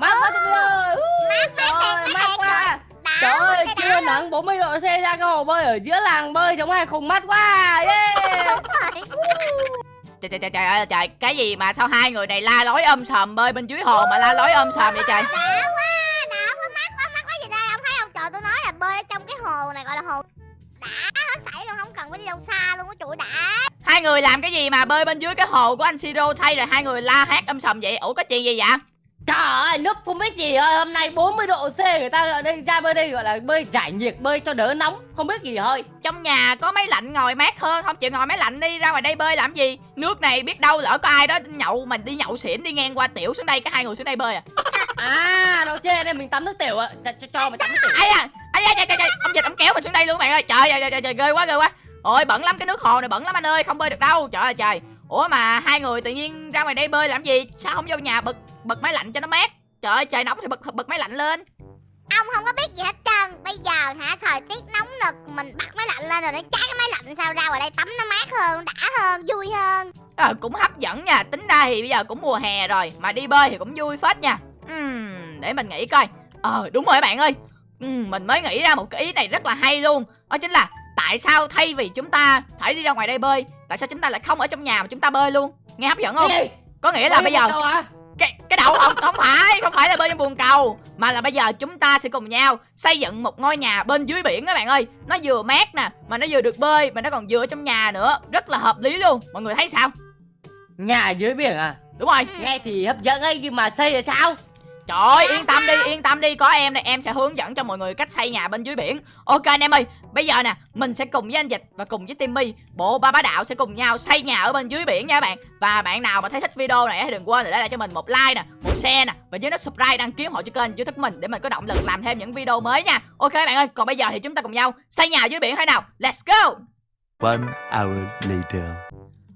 mát quá Timmy ơi mát mát Trời, mát mát quá. Trời ơi, đã nắng 40 độ C ra cái hồ bơi ở giữa làng bơi giống hai khùng mắt quá. Yeah. Trời trời trời trời ơi trời Cái gì mà sao hai người này la lối ôm sòm bơi bên dưới hồ mà la lối ôm sòm vậy trời? Đã quá đã quá mát quá mát quá gì đây? Ông thấy không trời tôi nói là bơi trong cái hồ này gọi là hồ đã hết sảy luôn không cần phải đi đâu xa luôn á chuỗi đã. Hai người làm cái gì mà bơi bên dưới cái hồ của anh Siro say rồi hai người la hét ôm sòm vậy? Ủa có chuyện gì vậy Trời ơi, nước không biết gì ơi, hôm nay 40 độ C người ta ở đây ra bơi đây gọi là bơi giải nhiệt, bơi cho đỡ nóng, không biết gì ơi. Trong nhà có máy lạnh ngồi mát hơn Không? Chịu ngồi máy lạnh đi ra ngoài đây bơi làm gì? Nước này biết đâu lỡ có ai đó nhậu Mình đi nhậu xỉn đi ngang qua tiểu xuống đây Cái hai người xuống đây bơi à? À, nó chê đây mình tắm nước tiểu ạ, cho, cho, cho mày tắm nước tiểu. ai à? Ai à, trời, trời, trời. ông dịch ông kéo mình xuống đây luôn bạn ơi. Trời trời trời, trời, trời ghê quá ghê quá. Ôi bẩn lắm cái nước hồ này bẩn lắm anh ơi không bơi được đâu. Trời ơi trời ủa mà hai người tự nhiên ra ngoài đây bơi làm gì? Sao không vô nhà bật bật máy lạnh cho nó mát? Trời ơi trời nóng thì bật bật máy lạnh lên. Ông không có biết gì hết trơn. Bây giờ hả thời tiết nóng nực mình bắt máy lạnh lên rồi nó cháy cái máy lạnh sao ra ngoài đây tắm nó mát hơn đã hơn vui hơn. Ờ cũng hấp dẫn nha. Tính ra thì bây giờ cũng mùa hè rồi mà đi bơi thì cũng vui phết nha. Ừm, để mình nghĩ coi. Ờ đúng rồi các bạn ơi. Ừm, mình mới nghĩ ra một cái ý này rất là hay luôn. Đó chính là tại sao thay vì chúng ta phải đi ra ngoài đây bơi tại sao chúng ta lại không ở trong nhà mà chúng ta bơi luôn? Nghe hấp dẫn không? Có nghĩa là bây giờ cái cái đầu không không phải không phải là bên trong buồng cầu mà là bây giờ chúng ta sẽ cùng nhau xây dựng một ngôi nhà bên dưới biển các bạn ơi. Nó vừa mát nè mà nó vừa được bơi mà nó còn vừa ở trong nhà nữa. Rất là hợp lý luôn. Mọi người thấy sao? Nhà dưới biển à? đúng rồi. Nghe thì hấp dẫn ấy nhưng mà xây là sao? Trời ơi yên tâm đi yên tâm đi có em đây em sẽ hướng dẫn cho mọi người cách xây nhà bên dưới biển. Ok anh em ơi bây giờ nè mình sẽ cùng với anh dịch và cùng với timmy bộ ba bá đạo sẽ cùng nhau xây nhà ở bên dưới biển nha các bạn. Và bạn nào mà thấy thích video này thì đừng quên để lại cho mình một like nè một share nè và nhớ nút subscribe đăng ký ủng hộ cho kênh youtube của mình để mình có động lực làm thêm những video mới nha. Ok bạn ơi còn bây giờ thì chúng ta cùng nhau xây nhà dưới biển thế nào? Let's go! One hour later.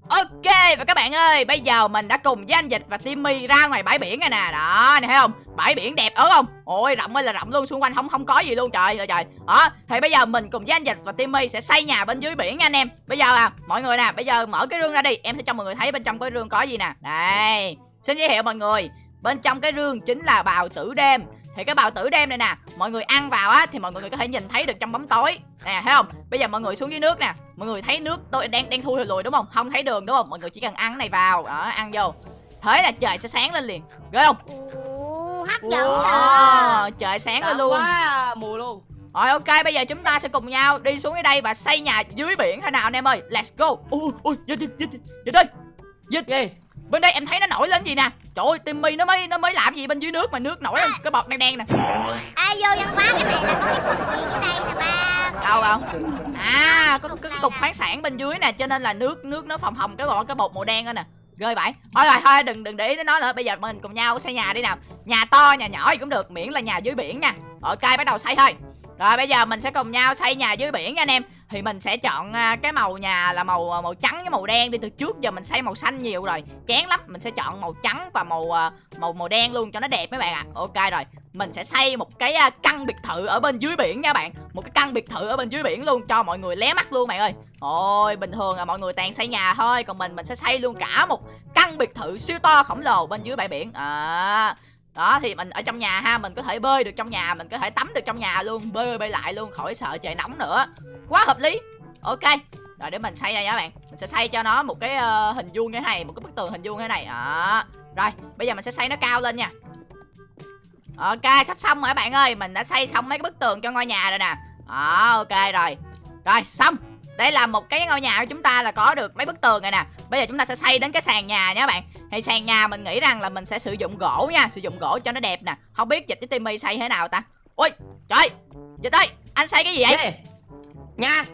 Ok và các bạn ơi Bây giờ mình đã cùng với anh Dịch và Timmy ra ngoài bãi biển này nè. Đó này thấy không Bãi biển đẹp ớt không? Ôi rộng ơi là rộng luôn, Xung quanh không không có gì luôn, trời ơi, trời. Đó, thì bây giờ mình cùng với anh Dịch và Timmy sẽ xây nhà bên dưới biển nha anh em. Bây giờ à mọi người nè, Bây giờ mở cái rương ra đi. Em sẽ cho mọi người thấy bên trong cái rương có gì nè. Đây, Xin giới thiệu mọi người. Bên trong cái rương chính là bào tử đêm. Thì cái bào tử đêm này nè, mọi người ăn vào á, thì mọi người có thể nhìn thấy được trong bóng tối. Nè, thấy không? Bây giờ mọi người xuống dưới nước nè. Mọi người thấy nước tôi đang đang thui lùi, đúng không? Không thấy đường, đúng không? Mọi người chỉ cần ăn cái này vào. Đó, ăn vô. Thế là trời sẽ sáng lên liền. Ghê không? Dẫn rồi Đó, trời sáng Sáng luôn. quá à, mù luôn. rồi ok bây giờ chúng ta sẽ cùng nhau đi xuống dưới đây và xây nhà dưới biển thế nào anh em ơi. Let's go. Ui ui dịch dịch dịch dịch đây dịch Gì? bên đây em thấy nó nổi lên gì nè. Trời ơi timmy nó mới nó mới làm gì bên dưới nước mà nước nổi lên cái bọt đen đen nè. À vô văn hóa cái này là có cái cục gì dưới đây nè ba? Đâu không? À có cái cục khoáng sản bên dưới nè cho nên là nước nước nó phồng phồng cái bọt cái bột màu đen đó nè rơi vậy thôi rồi thôi, đừng đừng để ý đến nó nữa. Bây giờ mình cùng nhau xây nhà đi nào. Nhà to, nhà nhỏ gì cũng được, miễn là nhà dưới biển nha. Ok, bắt đầu xây thôi. Rồi, bây giờ mình sẽ cùng nhau xây nhà dưới biển nha anh em. Thì mình sẽ chọn à, cái màu nhà là màu à, màu trắng với màu đen đi. Từ trước giờ mình xây màu xanh nhiều rồi. Chán lắm. Mình sẽ chọn màu trắng và màu à, màu màu đen luôn cho nó đẹp mấy bạn ạ. Ok rồi mình sẽ xây một cái à, căn biệt thự ở bên dưới biển nha bạn. Một cái căn biệt thự ở bên dưới biển luôn cho mọi người lé mắt luôn bạn ơi. Ôi bình thường là mọi người toàn xây nhà thôi còn mình mình sẽ xây luôn cả một căn biệt thự siêu to khổng lồ bên dưới bãi biển. À đó thì mình ở trong nhà ha mình có thể bơi được trong nhà mình có thể tắm được trong nhà luôn bơi bơi lại luôn khỏi sợ trời nóng nữa. Quá hợp lý. Ok rồi để mình xây đây nha các bạn. Mình sẽ xây cho nó một cái uh, hình vuông như thế này một cái bức tường hình vuông như thế này. Đó rồi bây giờ mình sẽ xây nó cao lên nha ok sắp xong rồi bạn ơi. Mình đã xây xong mấy cái bức tường cho ngôi nhà rồi nè. Đó ok rồi. Rồi xong. Đây là một cái ngôi nhà của chúng ta là có được mấy bức tường này nè. Bây giờ chúng ta sẽ xây đến cái sàn nhà nha các bạn. Thì sàn nhà mình nghĩ rằng là mình sẽ sử dụng gỗ nha. Sử dụng gỗ cho nó đẹp nè. Không biết dịch với timmy xây thế nào ta? Ui trời. Dịch ơi anh xây cái gì vậy? Nhà.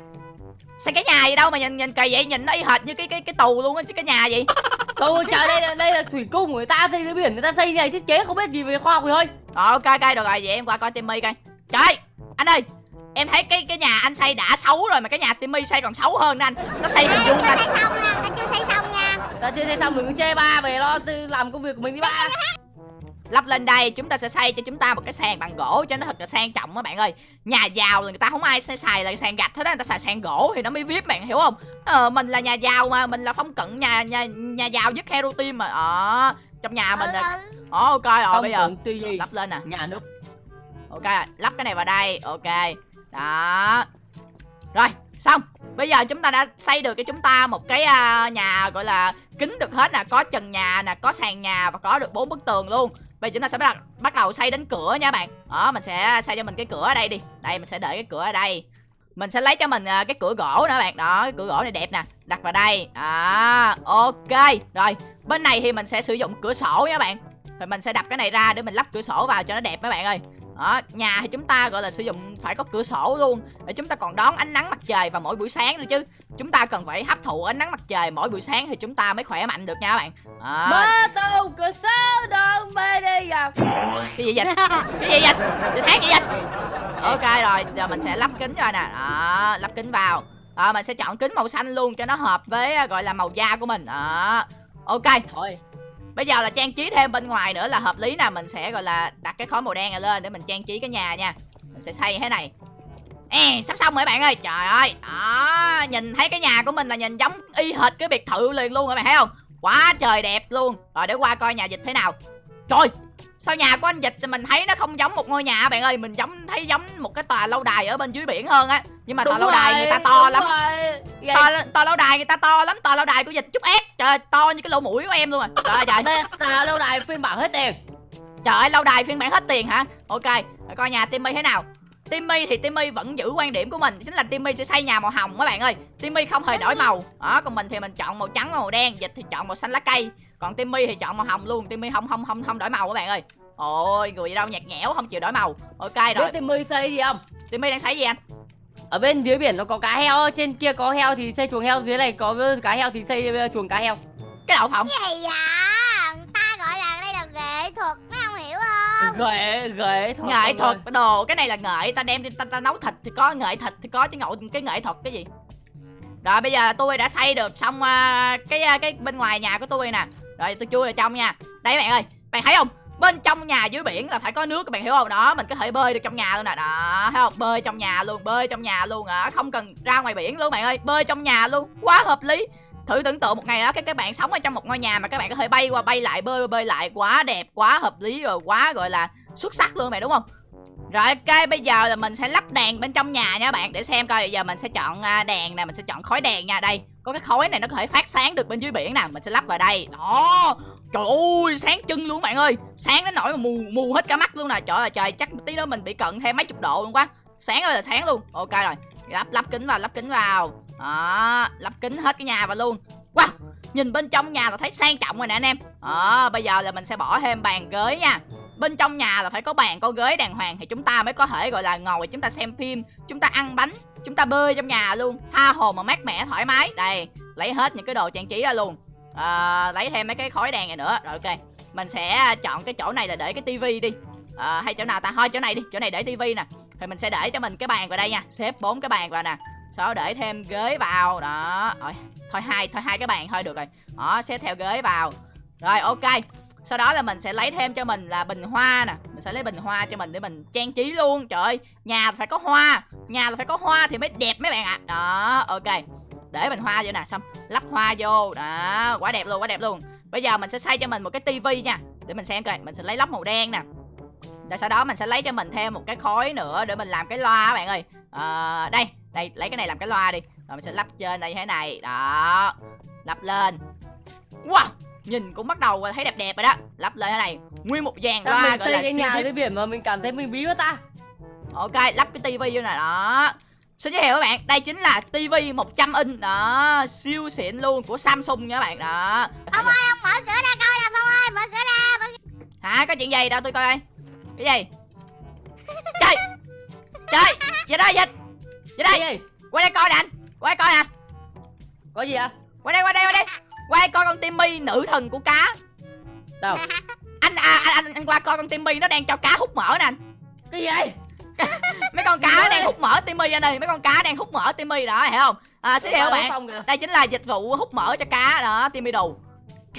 xây cái nhà gì đâu mà nhìn nhìn kỳ vậy nhìn nó y hệt như cái cái cái tù luôn á chứ cái nhà gì? Tôi trời đây là đây là thủy cung của người ta xây dưới biển người ta xây như này thiết kế không biết gì về khoa học gì thôi. Rồi ok ok được rồi vậy em qua coi Timmy coi. Trời anh ơi Em thấy cái cái nhà anh xây đã xấu rồi mà cái nhà Timmy xây còn xấu hơn nè anh. Nó xây hình vuông chưa anh xây xong chưa xây xong nha Ta chưa xây xong đừng có chê ba về lo làm công việc của mình đi ba. Lắp lên đây chúng ta sẽ xây cho chúng ta một cái sàn bằng gỗ cho nó thật là sang trọng các bạn ơi. Nhà giàu là người ta không ai sẽ xài là sàn gạch hết á Người ta xài sàn gỗ thì nó mới vip bạn hiểu không? Ờ, Mình là nhà giàu mà Mình là phong cận nhà nhà nhà giàu nhất Hero Team mà. Ờ trong nhà mình ừ, là ừ. Ồ, ok rồi Không bây giờ lắp lên nè. Nhà nước. Ok lắp cái này vào đây ok. Đó. Rồi xong. Bây giờ chúng ta đã xây được cho chúng ta một cái à, nhà gọi là kính được hết nè. Có trần nhà nè có sàn nhà và có được bốn bức tường luôn. Bây giờ chúng ta sẽ bắt, bắt đầu xây đến cửa nha bạn. Đó mình sẽ xây cho mình cái cửa ở đây đi. Đây mình sẽ để cái cửa ở đây mình sẽ lấy cho mình à, cái cửa gỗ nữa bạn. Đó cái cửa gỗ này đẹp nè. Đặt vào đây. À ok. Rồi bên này thì mình sẽ sử dụng cửa sổ nha bạn. Thì mình sẽ đập cái này ra để mình lắp cửa sổ vào cho nó đẹp mấy bạn ơi. Đó, nhà thì chúng ta gọi là sử dụng phải có cửa sổ luôn. Để chúng ta còn đón ánh nắng mặt trời vào mỗi buổi sáng nữa chứ. Chúng ta cần phải hấp thụ ánh nắng mặt trời mỗi buổi sáng thì chúng ta mới khỏe mạnh được nha các bạn. Đó. Mơ tù cửa sổ đông mê đi gặp cái gì vậy? Cái gì vậy? Cái tháng gì vậy ok rồi giờ mình sẽ lắp kính cho nè. Đó lắp kính vào. Đó, mình sẽ chọn kính màu xanh luôn cho nó hợp với à, gọi là màu da của mình. Đó. Ok. Thôi. Bây giờ là trang trí thêm bên ngoài nữa là hợp lý nè. Mình sẽ gọi là đặt cái khối màu đen này lên để mình trang trí cái nhà nha. Mình sẽ xây thế này. Ê, sắp xong rồi bạn ơi. Trời ơi. Đó, Nhìn thấy cái nhà của mình là nhìn giống y hệt cái biệt thự liền luôn các bạn thấy không? Quá trời đẹp luôn. Rồi để qua coi nhà dịch thế nào. Trời Sao nhà của anh Dịch thì mình thấy nó không giống một ngôi nhà bạn ơi Mình giống thấy giống một cái tòa lâu đài ở bên dưới biển hơn á. Nhưng mà tòa lâu đài người ta to lắm. Vậy to, to lâu đài người ta to lắm Tòa lâu đài của Dịch chút ép Trời to như cái lỗ mũi của em luôn à. Trời ơi trời. Là lâu đài phiên bản hết tiền. Trời ơi lâu đài phiên bản hết tiền hả? Ok để coi nhà Timmy thế nào. Timmy thì Timmy vẫn giữ quan điểm của mình Chính là Timmy sẽ xây nhà màu hồng các bạn ơi. Timmy không hề đổi màu. Đó Còn mình thì mình chọn màu trắng và màu đen Dịch thì chọn màu xanh lá cây Còn Timmy thì chọn màu hồng luôn. Timmy không không không không đổi màu các bạn ơi. Ôi người gì đâu nhạt nhẽo không chịu đổi màu. Ok rồi. Biết Timmy xây gì không? Timmy đang xây gì anh? Ở bên dưới biển nó có cá heo Trên kia có heo thì xây chuồng heo. Dưới này có cá heo thì xây chuồng cá heo. Cái đậu phộng gì vậy? Người ta gọi là đây là nghệ thuật mấy ông hiểu không? Ghệ ghệ thôi Nghệ thuật đồ Cái này là nghệ. Ta đem đi ta, ta nấu thịt thì có nghệ thịt thì có chứ ngộ cái nghệ thuật cái gì? Rồi bây giờ tôi đã xây được xong à, cái à, cái bên ngoài nhà của tôi nè rồi, tôi chui vào trong nha. Đây, bạn ơi, Bạn thấy không? Bên trong nhà dưới biển là phải có nước, các bạn hiểu không? Đó, mình có thể bơi được trong nhà luôn nè. Đó, thấy không? Bơi trong nhà luôn, Bơi trong nhà luôn. À Không cần ra ngoài biển luôn, bạn ơi. Bơi trong nhà luôn, Quá hợp lý. Thử tưởng tượng một ngày đó các các bạn sống ở trong một ngôi nhà mà các bạn có thể bay qua, bay lại, bơi bơi lại. Quá đẹp, quá hợp lý rồi, quá, gọi là, xuất sắc luôn mày, đúng không? Rồi, ok, bây giờ là mình sẽ lắp đèn bên trong nhà nha bạn, để xem coi. Bây giờ mình sẽ chọn à, đèn nè, mình sẽ chọn khói đèn nha. Đây có cái khói này nó có thể phát sáng được bên dưới biển nè, mình sẽ lắp vào đây. Đó. Trời ơi, sáng trưng luôn bạn ơi. Sáng đến nỗi mà mù mù hết cả mắt luôn nè. Trời ơi, trời, chắc tí nữa mình bị cận thêm mấy chục độ luôn quá. Sáng ơi là sáng luôn. Ok rồi. Lắp lắp kính vào, lắp kính vào. Đó, lắp kính hết cái nhà vào luôn. Wow, nhìn bên trong nhà là thấy sang trọng rồi nè anh em. Đó, bây giờ là mình sẽ bỏ thêm bàn ghế nha bên trong nhà là phải có bàn có ghế đàng hoàng thì chúng ta mới có thể gọi là ngồi chúng ta xem phim chúng ta ăn bánh chúng ta bơi trong nhà luôn tha hồ mà mát mẻ thoải mái. Đây lấy hết những cái đồ trang trí ra luôn. À, lấy thêm mấy cái khói đèn này nữa. Rồi ok mình sẽ chọn cái chỗ này là để cái tivi đi. À, hay chỗ nào ta? Thôi chỗ này đi chỗ này để tivi nè. Thì mình sẽ để cho mình cái bàn vào đây nha. Xếp bốn cái bàn vào nè. Sau đó để thêm ghế vào. Đó rồi thôi hai thôi hai cái bàn thôi được rồi. Đó xếp theo ghế vào. Rồi ok sau đó là mình sẽ lấy thêm cho mình là bình hoa nè. Mình sẽ lấy bình hoa cho mình để mình trang trí luôn. Trời ơi nhà phải có hoa. Nhà là phải có hoa thì mới đẹp mấy bạn ạ. Đó ok. Để bình hoa vô nè xong lắp hoa vô. Đó quá đẹp luôn quá đẹp luôn. Bây giờ mình sẽ xây cho mình một cái tivi nha. Để mình xem coi mình sẽ lấy lắp màu đen nè. Rồi sau đó mình sẽ lấy cho mình thêm một cái khối nữa để mình làm cái loa các bạn ơi. À, đây đây lấy cái này làm cái loa đi. Rồi mình sẽ lắp trên đây thế này. Đó lắp lên. Wow! Nhìn cũng bắt đầu thấy đẹp đẹp rồi đó. Lắp lên thế này. Nguyên một dàn loa mình gọi xây là cái nhà dưới biển mà mình cảm thấy mình bí quá ta. Ok lắp cái tivi vô nè đó. Xin giới thiệu các bạn đây chính là tivi 100 inch đó. Siêu xịn luôn của samsung nha các bạn đó. Ông ơi ông mở cửa ra coi nè phong ơi mở cửa ra mở... hả có chuyện gì? Đâu tôi coi coi. Cái gì? Trời! Trời! Gì đây dịch gì đây? Cái gì? qua đây coi nè anh. Qua đây coi nè Có gì à? qua đây qua đây qua đây qua coi con timmy nữ thần của cá Đâu? anh à anh, anh anh qua coi con timmy nó đang cho cá hút mỡ nè anh Cái gì? mấy con cá đang hút mỡ timmy anh ơi mấy con cá đang hút mỡ timmy đó hiểu không à xin các bạn đây chính là dịch vụ hút mỡ cho cá đó timmy đù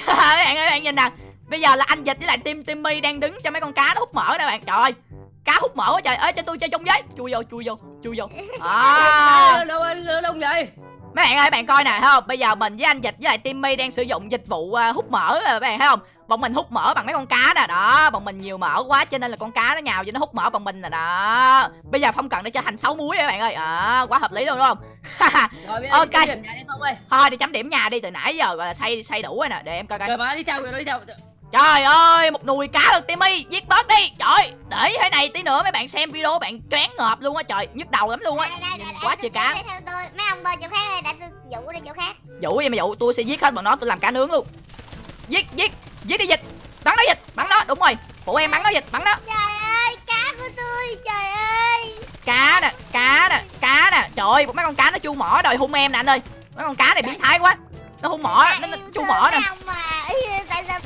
các bạn ơi các bạn nhìn nè bây giờ là anh dịch với lại tim timmy đang đứng cho mấy con cá nó hút mỡ nè bạn trời ơi cá hút mỡ quá trời ơi cho tôi chơi chung với chui vô chui vô chui vô à Đâu đâu đâu vậy? Mấy bạn ơi, bạn coi nè, thấy không? Bây giờ mình với anh Dịch với lại Timmy đang sử dụng dịch vụ à, hút mỡ rồi các bạn thấy không? Bọn mình hút mỡ bằng mấy con cá nè, đó, bọn mình nhiều mỡ quá cho nên là con cá nó nhào cho nó hút mỡ bằng mình nè, đó. Bây giờ không cần để trở thành sáu muối các bạn ơi. À, quá hợp lý luôn đúng không? Rồi Ok. đi đi không. Thôi đi chấm điểm nhà đi từ nãy giờ gọi là xây xây đủ rồi nè, để em coi coi. Rồi đi theo đi theo. Trời ơi, một nùi cá luôn Timmy, giết boss đi. Trời, để thế này tí nữa mấy bạn xem video bạn choáng ngợp luôn á trời, nhức đầu lắm luôn á. Nhìn quá trời cá. mấy ông bơi chỗ khác tôi dụ đi chỗ khác Dụ gì mà dụ, tôi sẽ giết hết bọn nó, tôi làm cá nướng luôn. Giết, giết, giết đi dịch. Bắn nó dịch, bắn nó, đúng rồi. Phụ em bắn nó dịch, bắn nó. trời ơi cá của tôi trời ơi Cá nè, cá nè, cá nè. Trời ơi, mấy con cá nó chu mỏ đòi hung em nè anh ơi. Mấy con cá này biến thái quá. Nó hung mỏ, nó, chu mỏ nè. mấy ông mà Ý, tại sao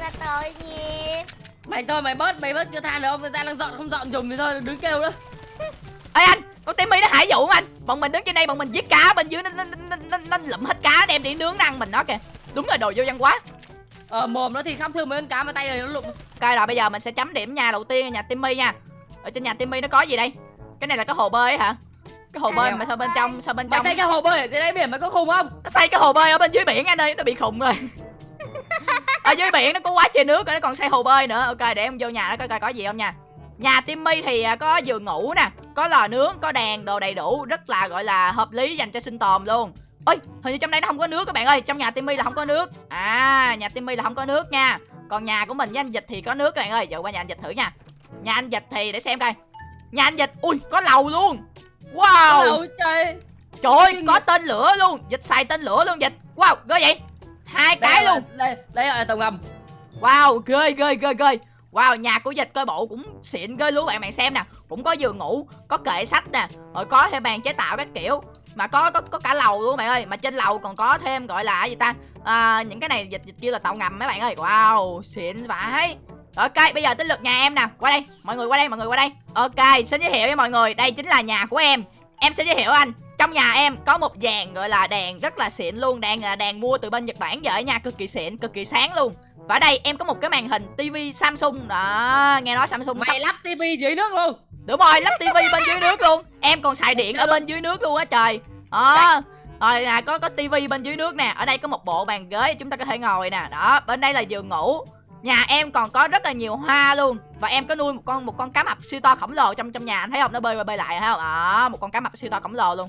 là tội nghiệp Mày thôi mày bớt mày bớt cho than được không? Người ta đang dọn không dọn dùng thì thôi đứng kêu nữa. Ê anh, con Timmy nó hại dụ anh. Bọn mình đứng trên đây, bọn mình giết cá bên dưới nó nó nó, nó, nó lụm hết cá đem đi nướng ăn mình nó kìa. Đúng là đồ vô văn hóa. Ờ mồm nó thì khắp thương mấy con cá mà tay này nó lụng. Ok rồi bây giờ mình sẽ chấm điểm nhà đầu tiên nhà Timmy nha. Ở trên nhà Timmy nó có gì đây? Cái này là cái hồ bơi hả? Cái hồ bơi mà sao bên trong sao bên Mày trong xây cái hồ bơi ở dưới đáy biển mày có khùng không? nó xây cái hồ bơi ở bên dưới biển anh ơi, nó bị khùng rồi. Ở dưới biển nó có quá trời nước rồi nó còn xây hồ bơi nữa. Ok để em vô nhà nó coi coi có gì không nha. Nhà Timmy thì à, có giường ngủ nè, có lò nướng, có đèn, đồ đầy đủ, rất là gọi là hợp lý dành cho sinh tồn luôn. Ôi, hình như trong đây nó không có nước các bạn ơi, trong nhà Timmy là không có nước. À, nhà Timmy là không có nước nha. Còn nhà của mình với anh Dịch thì có nước các bạn ơi. Giờ qua nhà anh Dịch thử nha. Nhà anh Dịch thì để xem coi. Nhà anh Dịch, ui, có lầu luôn. Wow. Ôi trời. Trời ơi, có tên lửa luôn Dịch xài tên lửa luôn Dịch Wow, ghê vậy Hai cái luôn. Đây, đây là tàu ngầm. Wow, ghê ghê ghê ghê. Wow, nhà của Dịch coi bộ cũng xịn ghê luôn. Bạn bạn xem nè Cũng có giường ngủ, có kệ sách nè Rồi có thêm bàn chế tạo các kiểu. Mà có có có cả lầu luôn bạn ơi. Mà trên lầu còn có thêm gọi là gì ta? À, Những cái này Dịch Dịch kêu là tàu ngầm mấy bạn ơi. Wow, xịn vãi. Ok, bây giờ tới lượt nhà em nè. Qua đây, mọi người qua đây, mọi người qua đây. Ok, xin giới thiệu với mọi người. Đây chính là nhà của em. Em sẽ giới thiệu anh trong nhà em có một dàn gọi là đèn rất là xịn luôn Đèn là đèn mua từ bên Nhật Bản về ở nhà cực kỳ xịn, cực kỳ sáng luôn. Và ở đây em có một cái màn hình tivi Samsung Đó, nghe nói Samsung sắp... Mày lắp tivi dưới nước luôn. Đúng rồi, lắp tivi bên dưới nước luôn. Em còn xài điện ở bên dưới nước luôn á trời. Đó. Rồi là có có tivi bên dưới nước nè. Ở đây có một bộ bàn ghế chúng ta có thể ngồi nè. Đó, bên đây là giường ngủ. Nhà em còn có rất là nhiều hoa luôn. Và em có nuôi một con một con cá mập siêu to khổng lồ trong trong nhà anh thấy không? Nó bơi qua bơi lại thấy không? Đó, một con cá mập siêu to khổng lồ luôn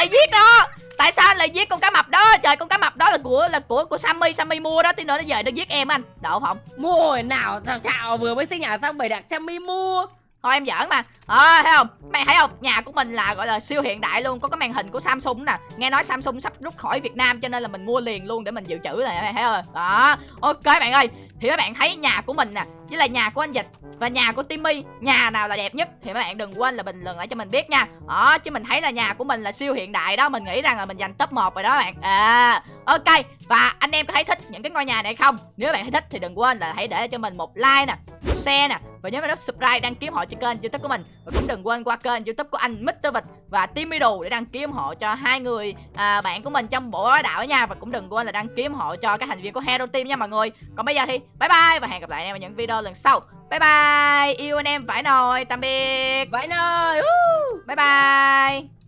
lại giết nó? Tại sao anh lại giết con cá mập đó? Trời con cá mập đó là của là của của Sammy, Sammy mua đó, tí nữa nó về nó giết em anh. Đậu không? Mua hồi nào sao sao vừa mới xây nhà xong bày đặt Sammy mua. Thôi em giỡn mà. Ờ thấy không? Mày thấy không? Nhà của mình là gọi là siêu hiện đại luôn, có cái màn hình của Samsung nè. Nghe nói Samsung sắp rút khỏi Việt Nam cho nên là mình mua liền luôn để mình dự trữ này mày thấy không? Đó. Ok bạn ơi. Thì các bạn thấy nhà của mình nè, với là nhà của anh Dịch và nhà của Timmy, nhà nào là đẹp nhất thì các bạn đừng quên là bình luận lại cho mình biết nha. Đó, chứ mình thấy là nhà của mình là siêu hiện đại đó, mình nghĩ rằng là mình giành top 1 rồi đó bạn. À, ok. Và anh em có thấy thích những cái ngôi nhà này không? Nếu bạn thấy thích thì đừng quên là hãy để cho mình một like nè, một share nè và nhớ nút subscribe đăng ký hộ cho kênh youtube của mình. Và cũng đừng quên qua kênh youtube của anh Mr. Vịt và Timmy Đồ để đăng ký hộ cho hai người à, bạn của mình trong bộ đạo nha. Và cũng đừng quên là đăng ký hộ cho các thành viên của Hero Team nha mọi người. Còn bây giờ thì bye bye và hẹn gặp lại anh em ở những video lần sau. Bye bye. Yêu anh em phải nồi. Tạm biệt. Vậy nơi. bye bye